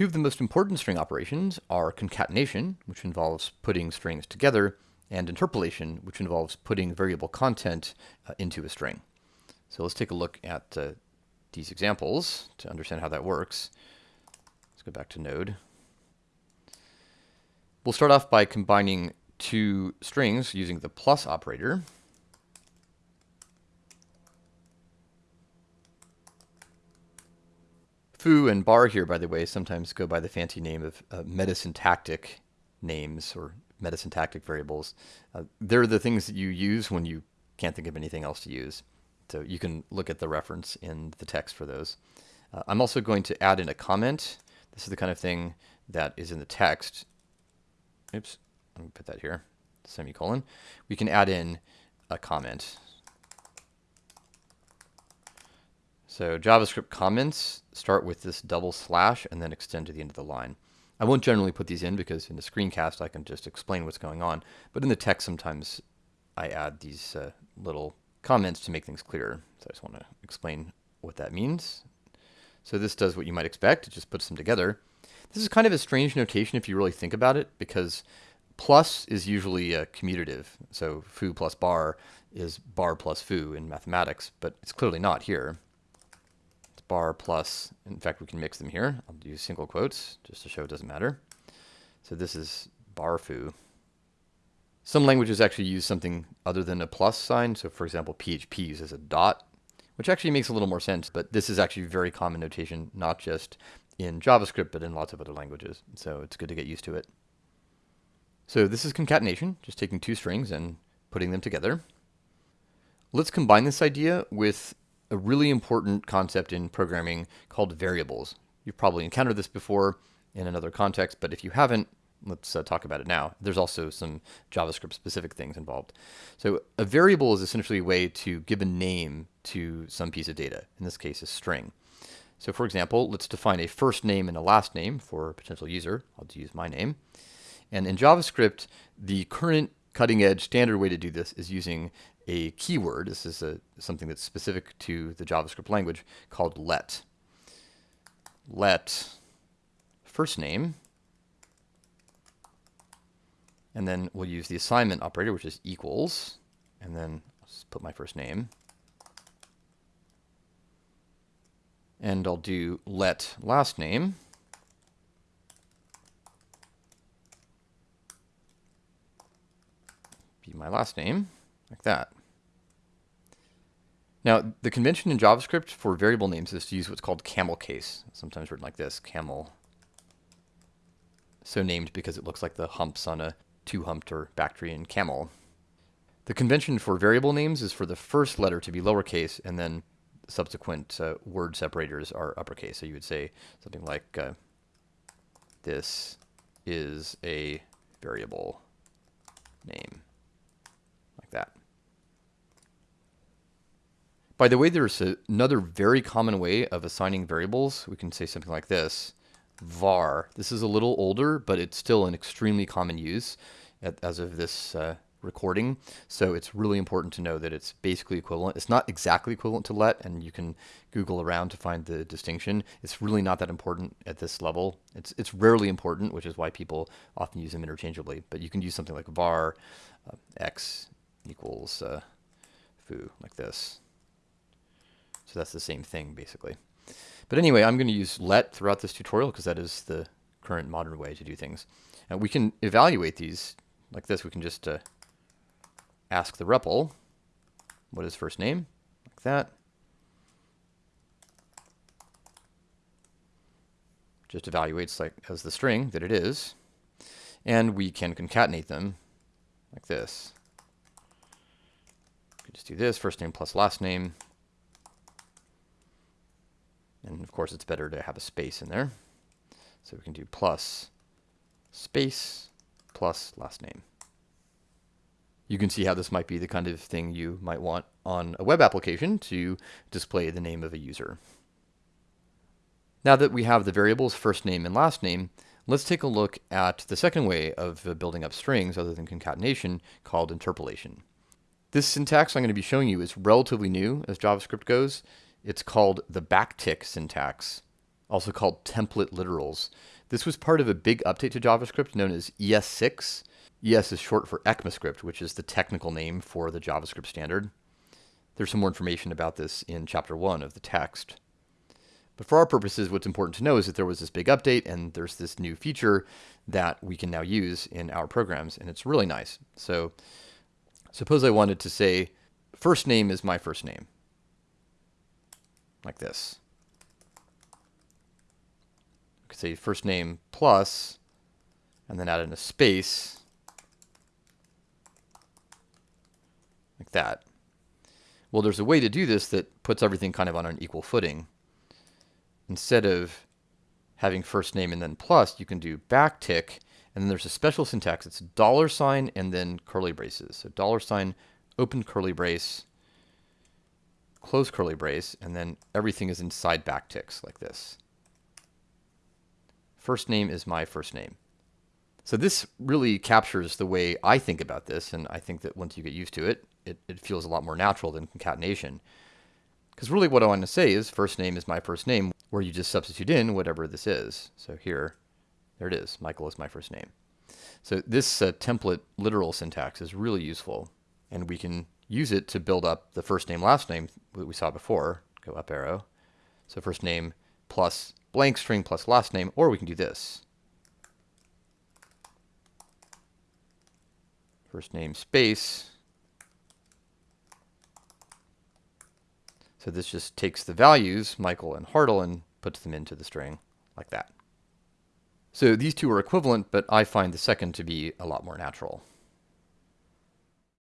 Two of the most important string operations are concatenation, which involves putting strings together, and interpolation, which involves putting variable content uh, into a string. So let's take a look at uh, these examples to understand how that works. Let's go back to Node. We'll start off by combining two strings using the plus operator. Foo and bar here, by the way, sometimes go by the fancy name of uh, metasyntactic names or metasyntactic variables. Uh, they're the things that you use when you can't think of anything else to use. So you can look at the reference in the text for those. Uh, I'm also going to add in a comment. This is the kind of thing that is in the text. Oops, let me put that here, semicolon. We can add in a comment. So JavaScript comments start with this double slash and then extend to the end of the line. I won't generally put these in because in the screencast I can just explain what's going on, but in the text sometimes I add these uh, little comments to make things clearer. So I just want to explain what that means. So this does what you might expect, it just puts them together. This is kind of a strange notation if you really think about it, because plus is usually a commutative. So foo plus bar is bar plus foo in mathematics, but it's clearly not here bar plus, in fact, we can mix them here. I'll use single quotes just to show it doesn't matter. So this is bar foo. Some languages actually use something other than a plus sign. So for example, PHP uses a dot, which actually makes a little more sense, but this is actually very common notation, not just in JavaScript, but in lots of other languages. So it's good to get used to it. So this is concatenation, just taking two strings and putting them together. Let's combine this idea with a really important concept in programming called variables. You've probably encountered this before in another context, but if you haven't, let's uh, talk about it now. There's also some JavaScript specific things involved. So a variable is essentially a way to give a name to some piece of data, in this case a string. So for example, let's define a first name and a last name for a potential user. I'll use my name. And in JavaScript, the current cutting edge standard way to do this is using a keyword. This is a, something that's specific to the JavaScript language called let. Let first name, and then we'll use the assignment operator, which is equals, and then let's put my first name. And I'll do let last name. My last name, like that. Now, the convention in JavaScript for variable names is to use what's called camel case, sometimes written like this, camel. So named because it looks like the humps on a two-humped or Bactrian camel. The convention for variable names is for the first letter to be lowercase and then subsequent uh, word separators are uppercase. So you would say something like, uh, this is a variable name, like that. By the way, there's another very common way of assigning variables. We can say something like this, var. This is a little older, but it's still an extremely common use as of this uh, recording. So it's really important to know that it's basically equivalent. It's not exactly equivalent to let, and you can Google around to find the distinction. It's really not that important at this level. It's, it's rarely important, which is why people often use them interchangeably. But you can use something like var uh, x equals uh, foo, like this. So that's the same thing basically. But anyway, I'm going to use let throughout this tutorial because that is the current modern way to do things. And we can evaluate these like this. We can just uh, ask the REPL what is first name, like that. Just evaluates like as the string that it is. And we can concatenate them like this. We can just do this, first name plus last name. And of course, it's better to have a space in there. So we can do plus space plus last name. You can see how this might be the kind of thing you might want on a web application to display the name of a user. Now that we have the variables first name and last name, let's take a look at the second way of uh, building up strings other than concatenation called interpolation. This syntax I'm going to be showing you is relatively new as JavaScript goes. It's called the backtick syntax. also called template literals. This was part of a big update to JavaScript known as ES6. ES is short for ECMAScript, which is the technical name for the JavaScript standard. There's some more information about this in chapter 1 of the text. But for our purposes, what's important to know is that there was this big update and there's this new feature that we can now use in our programs, and it's really nice. So suppose I wanted to say, first name is my first name, like this. I could say first name plus, and then add in a space, like that. Well, there's a way to do this that puts everything kind of on an equal footing. Instead of having first name and then plus, you can do backtick, and then there's a special syntax. It's dollar sign and then curly braces. So dollar sign, open curly brace, close curly brace, and then everything is inside backticks like this. First name is my first name. So this really captures the way I think about this, and I think that once you get used to it, it, it feels a lot more natural than concatenation. Because really what I want to say is first name is my first name, where you just substitute in whatever this is. So here, there it is. Michael is my first name. So this uh, template literal syntax is really useful, and we can use it to build up the first name, last name that we saw before. Go up arrow. So first name plus blank string plus last name, or we can do this. First name space So this just takes the values, Michael and Hartl, and puts them into the string like that. So these two are equivalent, but I find the second to be a lot more natural.